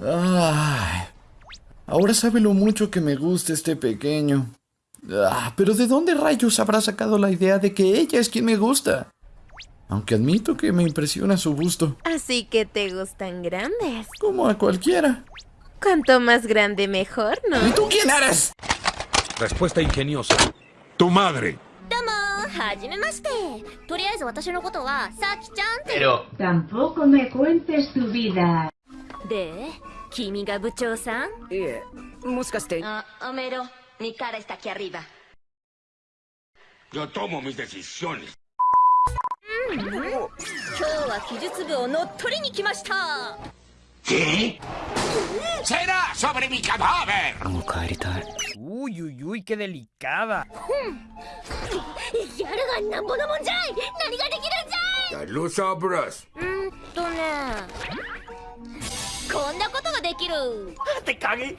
Ay, ahora sabe lo mucho que me gusta este pequeño. Ah, pero ¿de dónde rayos habrá sacado la idea de que ella es quien me gusta? Aunque admito que me impresiona su busto. Así que te gustan grandes. Como a cualquiera. Cuanto más grande mejor, ¿no? ¿Y tú quién eres? Respuesta ingeniosa. Tu madre. Pero Tampoco me cuentes tu vida. で君が部長さん？いえもしかして。あおめろ。ミカレスタキアリバじゃあともみです。いっに。今日は技術部を乗っ取りに来ました。えセラーソブレミカバーベもう帰りたい。おいおいいけでリカバやるがなんぼのもんじゃい。何ができるんじゃい。ロサブラス。うんとね。こんなことができる。¡Te cagué!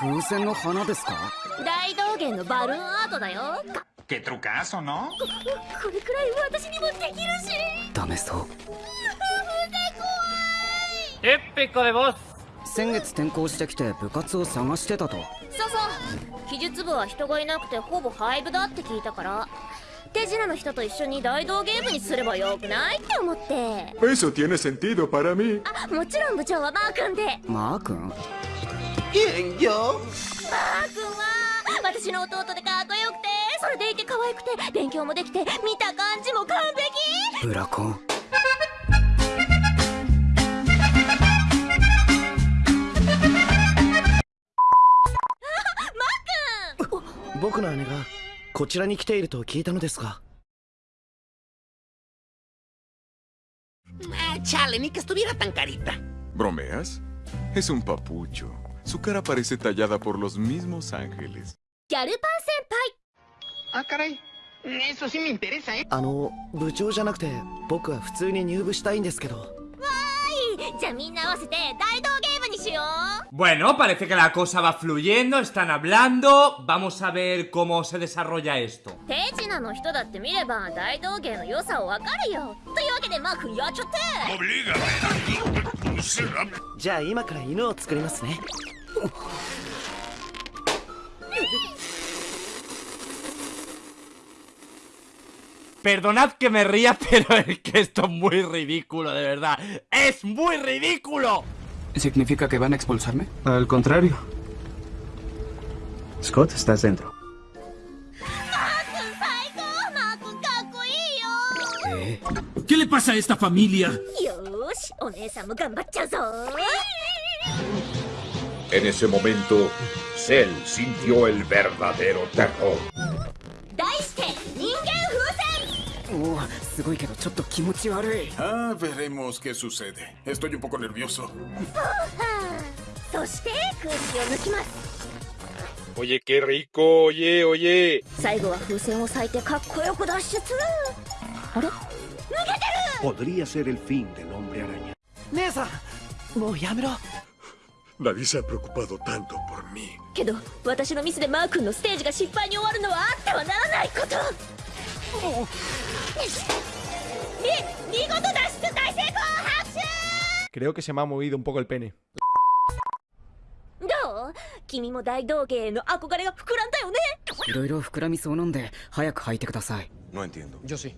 風船の花ですか？大道芸のバルーンアートだよ。qué trucazo, ¿no? これくらい私にもできるし。ダメそう。¡Épico de voz! 先月転校してきて部活を探してたと。そうそう。記述部は人がいなくてほぼ廃部だって聞いたから手品の人と一緒に大道芸部にすればよくないって思って。Eso tiene sentido para mí. あもちろん部長はマー君で。マー君？マー君は私の弟でかっこよくてそれでいて可愛くて勉強もできて見た感じも完璧。ブラコン？僕の姉がこちらに来ていると聞いたのですが Chale, ni que estuviera tan carita. ¿Bromeas? Es un papucho. Su cara parece tallada por los mismos ángeles. ギャルパン先輩 Ah, caray. Eso sí me interesa, ¿eh? あの部長じゃなくて僕は普通に入部したいんですけど Bueno, parece que la cosa va fluyendo, están hablando. Vamos a ver cómo se desarrolla esto. 手 Perdonad que me ría, pero es que esto es muy ridículo, de verdad. ¡Es muy ridículo! ¿Significa que van a expulsarme? Al contrario. Scott, estás dentro. マー君最高マー君かっこいいよ ¿Qué le pasa a esta familia? よーしお姉さんも頑張っちゃうぞ En ese momento, Cell sintió el verdadero terror. すごいけどちょっと気持ち悪い Ah, veremos qué sucede. Estoy un poco nervioso. そして空気を抜きます Oye, qué rico, oye, oye. 最後は風船を裂いてかっこよく脱出あれ抜けてる Podría ser el fin del hombre araña. 姉さんもうやめろ Nadie se ha preocupado tanto por mí. けど私のミスでマー君のステージが失敗に終わるのはあってはならないことみ見事脱出大成功拍手 Creo que se me ha movido un poco el pene. どう君も大道芸への憧れが膨らんだよねいろいろ膨らみそうなんで早く履いてください No entiendo. Yo sí.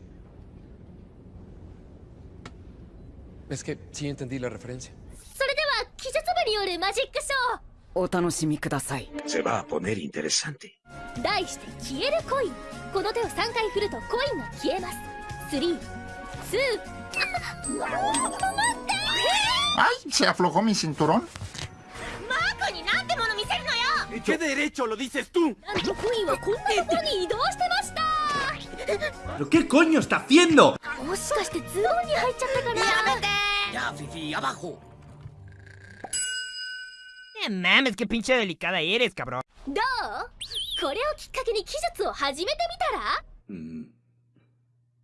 Es que sí entendí la referencia. それでは記述部によるマジックショお楽しみください Se va a poner interesante. ー題して消えるコインこの手を3回振るとコインが消えます3 2あ待って ¡Ay! ¿Se aflojó mi cinturón? ¿Qué derecho lo dices tú? ¿Pero qué coño está haciendo? ¡Ya, Fifi! ¡Abajo! ¡Eh, mames! ¡Qué pinche delicada eres, cabrón! ¿Cómo? ¿Con esto,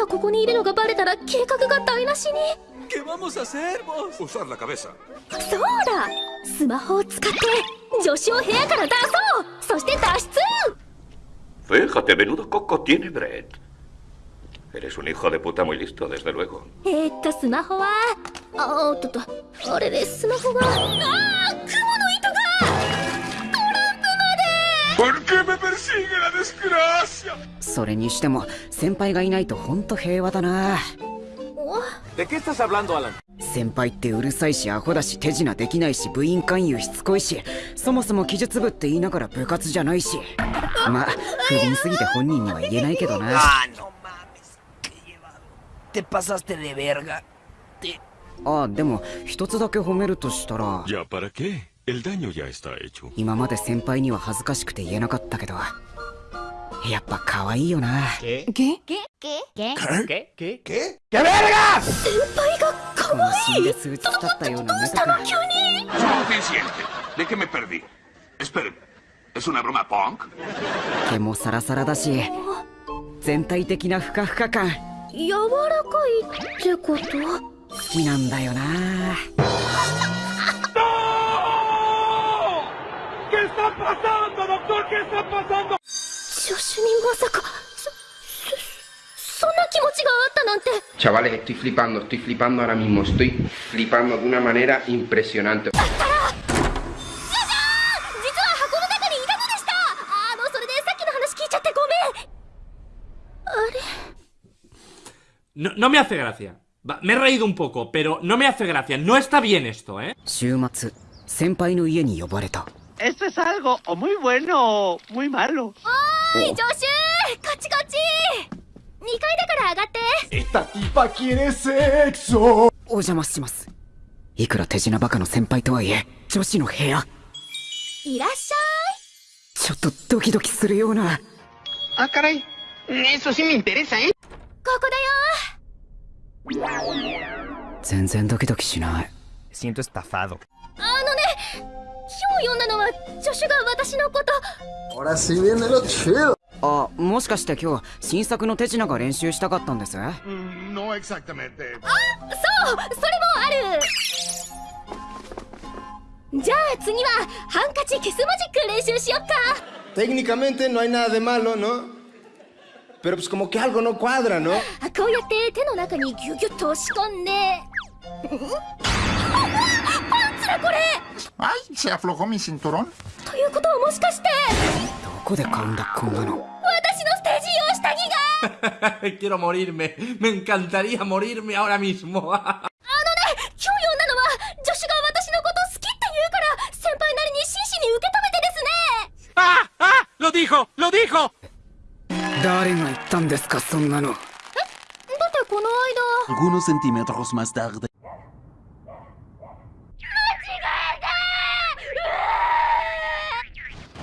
今ここにいるのがバレたら計画が台無しに。そうだ。スマホを使って助手を部屋から出そう。そして脱出。フェイカテメノドココティネブレッド Eres un hijo de puta muy listo desde luego. えー、っとスマホはおっとっとあれでスマホがああ雲の糸それにしても先輩がいないとほんと平和だな ¿De qué estás hablando, Alan? 先輩ってうるさいしアホだし手品できないし部員勧誘しつこいしそもそも技術部って言いながら部活じゃないしまあ不憫すぎて本人には言えないけどな. Te pasaste de verga. あでも一つだけ褒めるとしたら ¿Ya para qué? El daño ya está hecho. 今まで先輩には恥ずかしくて言えなかったけどやっぱ可愛いよな.ゲ？ゲ？ゲ？ゲ？¿Qué? ¡Qué vergas! 先輩が可愛いで数日経ったような目とか Suficiente. ¿De qué me perdí? Espere, ¿es una broma punk? 毛もサラサラだし全体的なふかふか感柔らかいってこと好きなんだよな está pasando, doctor? ¿Qué está pasando? 助手にまさかそそそんな気持ちがあったなんて Chavales, estoy flipando, estoy flipando ahora mismo, estoy flipando de una manera impresionante. 実は箱の中にいたのでしたあのそれでさっきの話聞いちゃってごめんあれ No, no me hace gracia. Va, me he reído un poco, pero no me hace gracia. No está bien esto, ¿eh? 週末先輩の家に呼ばれた Esto es algo o muy bueno o muy malo. おーい助手こっちこっち2階だから上がって Esta tipa quiere sexo. お邪魔しますいくら手品バカの先輩とはいえ女子の部屋いらっしゃちょっとドキドキするような Ah, caray. Eso sí me interesa, ¿eh? いここだよ全然ドキドキしない Siento estafado. あのね今日読んだのは助手が私のこと viene lo chido. あもしかして今日新作の手品が練習したかったんです？No exactamente. そうそれもあるじゃあ次はハンカチキスマジック練習しよっか Técnicamente no hay nada de malo, ¿no? Pero pues como que algo no cuadra, ¿no? あこうやって手の中にギュギュッと押し込んで パンツだこれ Ay, se aflojó mi cinturón. ということはもしかしてどこで買うんだこんなの私のステージ用下着が Quiero morirme. Me encantaría morirme ahora mismo. あのね今日読んだのは女子が私のこと好きって言うから先輩なりに真摯に受け止めてですね ¡Ah! ¡Ah! ¡Lo dijo! ¡Lo dijo! 誰が言ったんですかそんなのだってこの間 Algunos centímetros más tarde.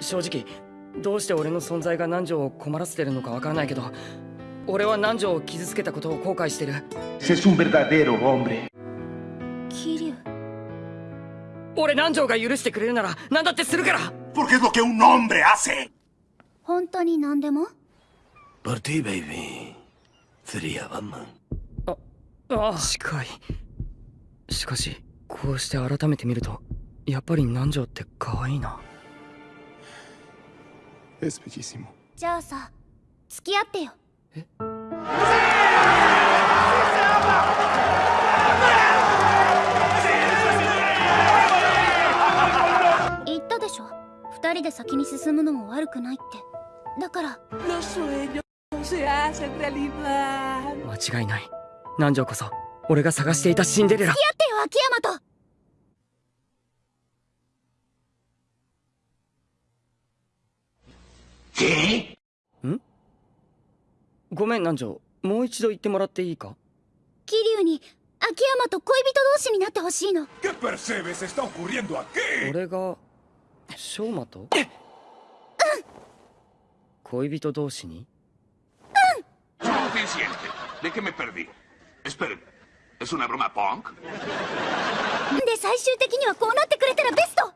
正直どうして俺の存在が南條を困らせてるのかわからないけど俺は南條を傷つけたことを後悔してる Es un verdadero hombre. 桐生俺南條が許してくれるなら何だってするから Porque es lo que un hombre hace. 本当に何でも？Por ti, baby. Sería Batman. 近いしかしこうして改めて見るとやっぱり南條って可愛いな Es bellísimo. じゃあさ付き合ってよ。言ったでしょ。二人で先に進むのも悪くないって。だから。間違いない。南條こそ俺が探していたシンデレラ。付き合ってよ秋山とっん？ごめん南条もう一度言ってもらっていいか？桐生に秋山と恋人同士になってほしいの。俺が翔馬と？うん。恋人同士に？うんうんうんううんうんうんうんうんう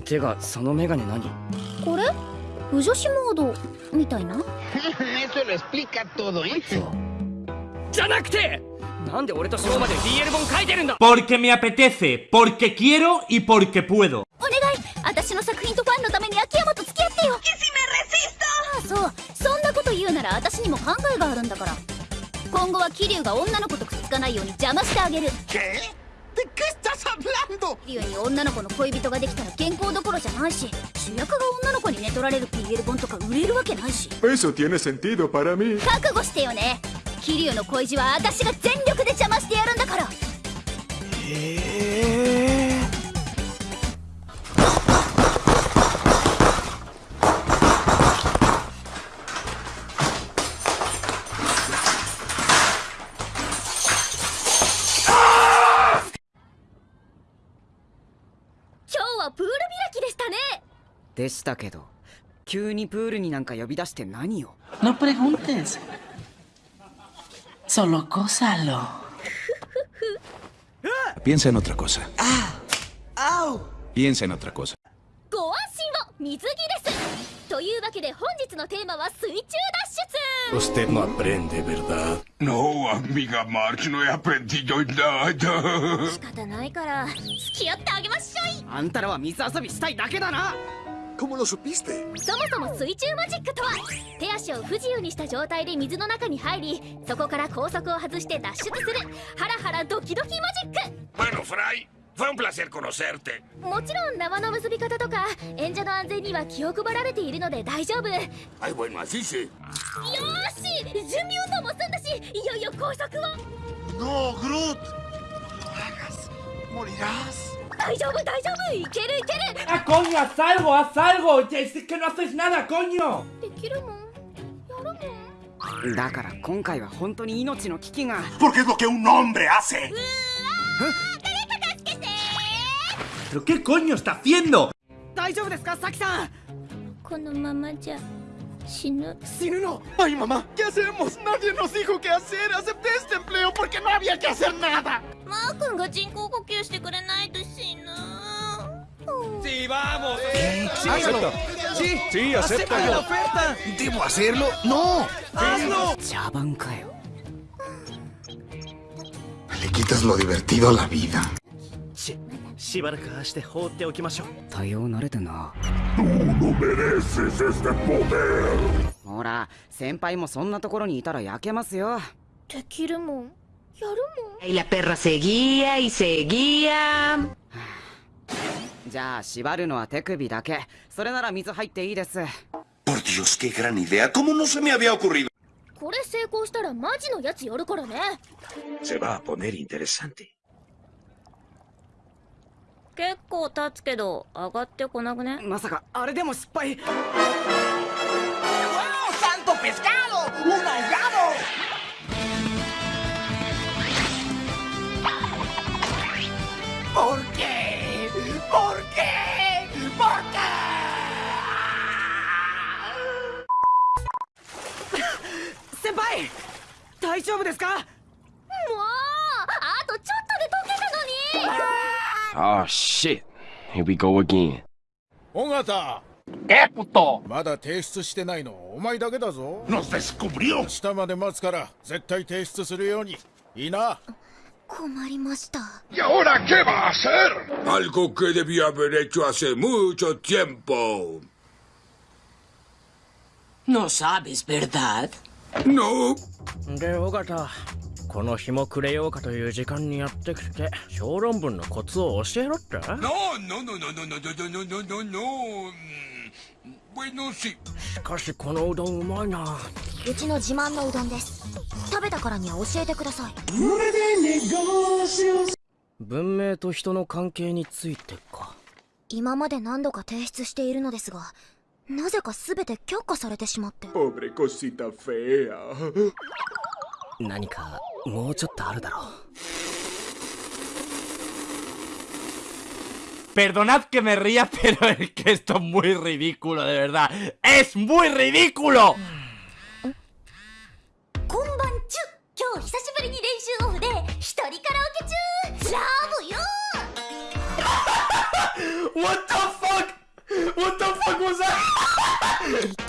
てかそのメガネ何？これ？不女子モード？みたいな？¿eh? じゃなくてなんで俺と翔馬で BL 本書いてるんだ Porque me apetece, porque quiero y porque puedo. お願い私の作品とファンのために秋山と付き合ってよあそうそんなこと言うなら私にも考えがあるんだから今後は桐生が女の子とくっつかないように邪魔してあげる. ¿De qué estás hablando? 桐生に女の子の恋人ができたら健康どころじゃないし主役が女の子に寝取られる PL 本とか売れるわけないし Eso tiene sentido para mí. 覚悟してよね桐生の恋路は私が全力で邪魔してやるんだから今でしたけど急にプールになんか呼び出して何よ No preguntes. Solo gózalo. Piensa en otra cosa. Piensa en otra cosa. ご安心を水着ですというわけで本日のテーマは水中脱出 Usted no aprende, ¿verdad? No, amiga March, no he aprendido nada. 仕方ないから付き合ってあげましょいあんたらは水遊びしたいだけだな ¿Cómo lo supiste? そもそも水中マジックとは手足を不自由にした状態で水の中に入りそこから高速を外して脱出するハラハラドキドキマジック Bueno, Fry, fue un placer conocerte. もちろん縄の結び方とか演者の安全には気を配られているので大丈夫 Ay, bueno, así sí. し準備運動も済んだしいよいよ高速を No, Groot. No hagas. Morirás. 大丈夫大丈夫。いけるいける。あコンよ最後は最後じゃあ一石のせいしなだコンよできるもん。やるもん。だから今回は本当に命の危機が。ポケドケを飲んで汗うーわー誰か助けて。ーどコンよした fiendo 大丈夫ですかサキさん？このままじゃ。死ぬ死ぬの ¡Ay, mamá! ¿Qué hacemos? Nadie nos dijo qué hacer. Acepté este empleo porque no había que hacer nada. マー君が人工呼吸してくれないと死ぬ ¡Sí, vamos! Acepta. Sí, Sí, acepta. la oferta. ¿Debo hacerlo? ¡No! ¡Hazlo! 茶番かよ Le quitas lo divertido a la vida. し しばらくはして放っておきましょう。対応慣れてな。ほら先輩もそんなところにいたら焼けますよ。できるもん。やるもん。いやペラセギアイセギアじゃあ縛るのは手首だけ。それなら水入っていいです。これ成功したらマジのやつ寄るからね。結構経つけど上がってこなくね？まさかあれでも失敗？大丈夫ですか？shit. Here we go 尾形えっとまだ提出してないの？お前だけだぞ。のなぜすこぶりよ明日まで待つから絶対提出するように。いいな？困りました。いや、おら、けばあせるアルコケビアブレチュアセムーチョチェンポー。No sabes, ¿verdad? この日もくれようかという時間にやってきて小論文のコツを教えろって。しかしこのうどんうまいな。うちの自慢のうどんです。食べたからには教えてください。文明と人の関係についてか。今まで何度か提出しているのですがなぜか全て却下されてしまって。何か Perdonad que me ría, pero es que esto es muy ridículo, de verdad. ¡Es muy ridículo! What the fuck? What the fuck was that?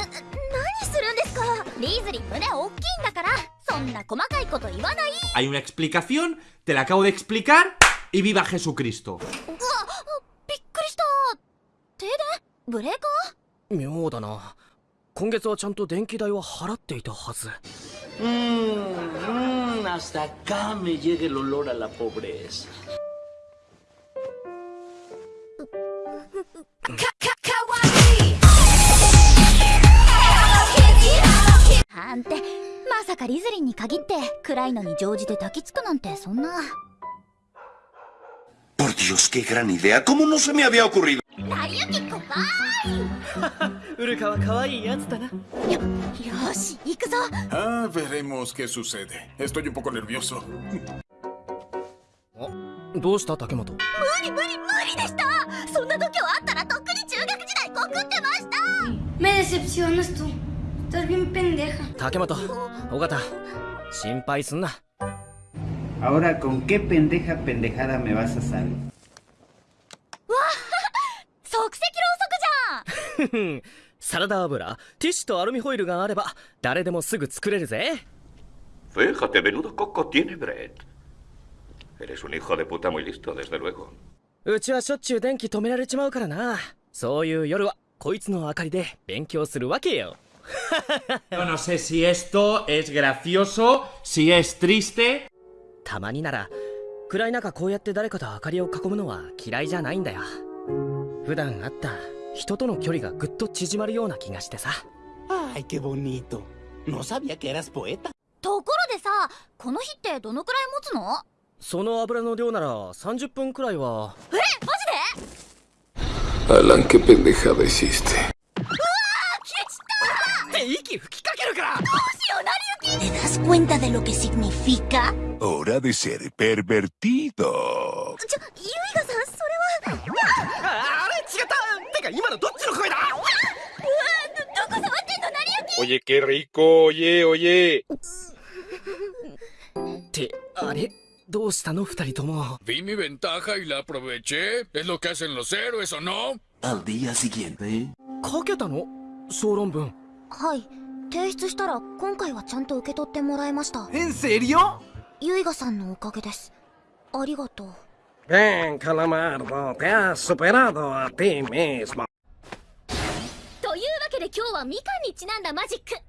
Hay una explicación, te la acabo de explicar y viva Jesucristo. Mmm, hasta acá me llega el olor a la pobreza. まさかリズリンに限って暗いのに乗じて抱きつくなんてそんな Por Dios, qué gran idea. ¿Cómo no se me había ocurrido? 成り行き怖いウルカは可愛いやつだなよし行くぞ Ah, veremos qué sucede. Estoy un poco nervioso. どうした竹本無理無理無理でしたそんな度胸あったらとっくに中学時代告ってました Me decepcionas tú. Estás bien pendeja. 竹本尾形心配すんな Ahora, ¿con qué pendeja pendejada me vas a salir? わあ即席ろうそくじゃんサラダ油ティッシュとアルミホイルがあれば誰でもすぐ作れるぜ Fíjate, menudo coco tiene Brett. Eres un hijo de puta muy listo, desde luego. うちはしょっちゅう電気止められちまうからなそういう夜はこいつの明かりで勉強するわけよ Yo no sé si esto es gracioso, si es triste. たまになら暗い中こうやって誰かと明かりを囲むのは嫌いじゃないんだよ普段会った人との距離がぐっと縮まるような気がしてさ Ay, qué bonito. No sabía que eras poeta. ところでさこの日ってどのくらい持つのその油の量なら30分くらいはえマジで Alan, qué pendejada hiciste. negra! ¡Oh, ¿Te das cuenta de lo que significa? Hora de ser pervertido. Oye, qué rico, oye, oye. ¿Te haré? Vi mi ventaja y la aproveché. Es lo que hacen los héroes, ¿o no? Al día siguiente. ¿Qué 提出したら今回はちゃんと受け取ってもらいました。¿En serio? ユイガさんのおかげです。ありがとう。Bien, Calamardo, te has superado a ti mismo. というわけで今日はみかんにちなんだマジック。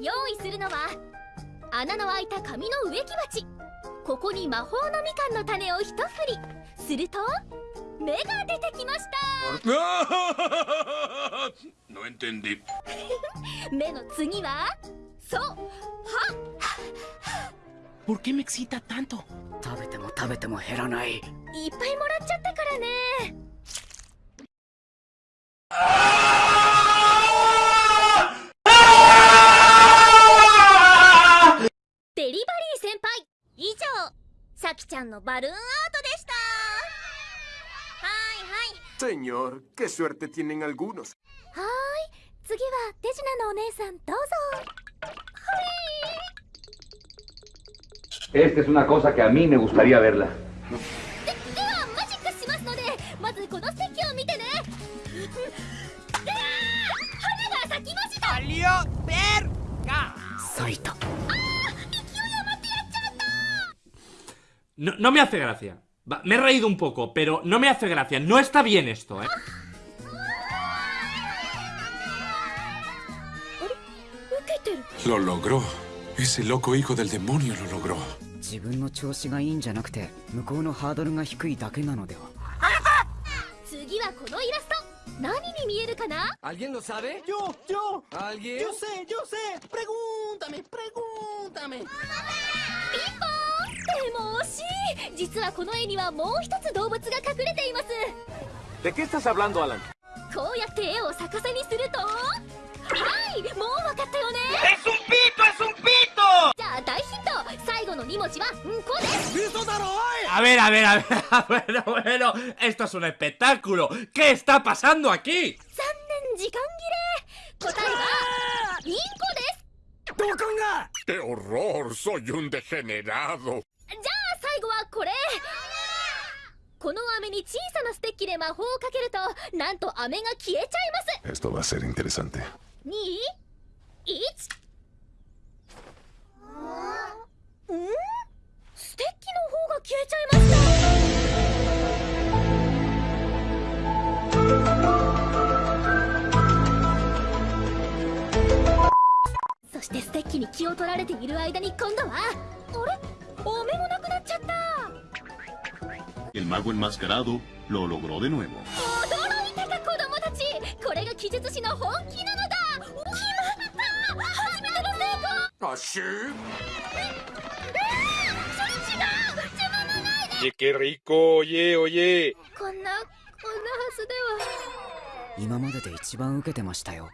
用意するのは穴の開いた紙の植木鉢。ここに魔法のみかんの種を一振り。すると目が出てきました No entendí. 目の次はそうは ¿Por qué me excita tanto? 食べても食べても減らないいっぱいもらっちゃったからねデリバリー先輩以上さきちゃんのバルーンアートでしたはいはい Señor, qué suerte tienen algunos. はーい次は手品のお姉さんどうぞ Esta es una cosa que a mí me gustaría verla. でではマジックしますのでまずこのステッキを見てねうわー花が咲きましたアリオベルガ咲いた No, no me hace gracia. Va, me he reído un poco, pero no me hace gracia. No está bien esto, ¿eh? Lo logró. Ese loco hijo del demonio lo logró. 自分の調子がいいんじゃなくて向こうのハードルが低いだけなのでは次はこのイラスト何に見えるかな ¿Alguien lo sabe? Yo, yo. ¿Alguien? Yo sé, yo sé. Pregúntame, pregúntame. ピンポーンでも惜しい実はこの絵にはもう一つ動物が隠れています ¿De qué estás hablando, Alan? こうやって絵を逆さにするとはいもう分かったよね ¡Es un pito, es un pito! A ver, a ver, a ver, a ver, bueno, esto es un espectáculo. ¿Qué está pasando aquí? ¡Qué horror! ¡Soy un degenerado! Esto va a ser interesante. 2 1ん。ステッキの方が消えちゃいましたそしてステッキに気を取られている間に今度はあれ飴もなくなっちゃった。El mago enmascarado lo logró de nuevo. 驚いたか子供たちこれが記述師の本気なの功 ¿Así? それ違う。自分のないで Oye, qué rico, oye, oye. こんなこんなはずでは。今までで一番受けてましたよ